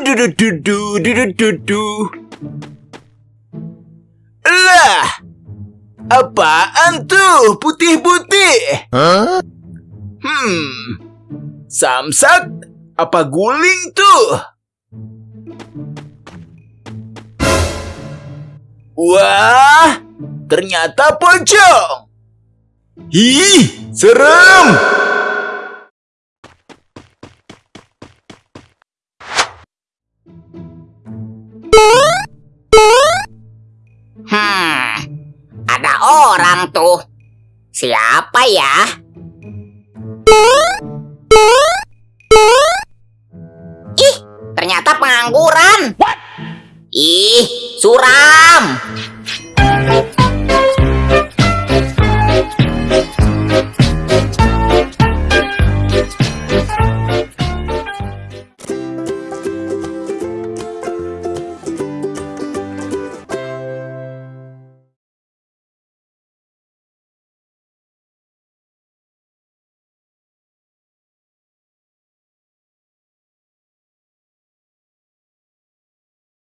du du du du du du du du. Lah, apaan tuh putih-putih? Hmm, samsak apa guling tuh? Wah, ternyata pocong. Ih, serem! Orang tuh. Siapa ya? Ih, ternyata pengangguran. Ih, suram.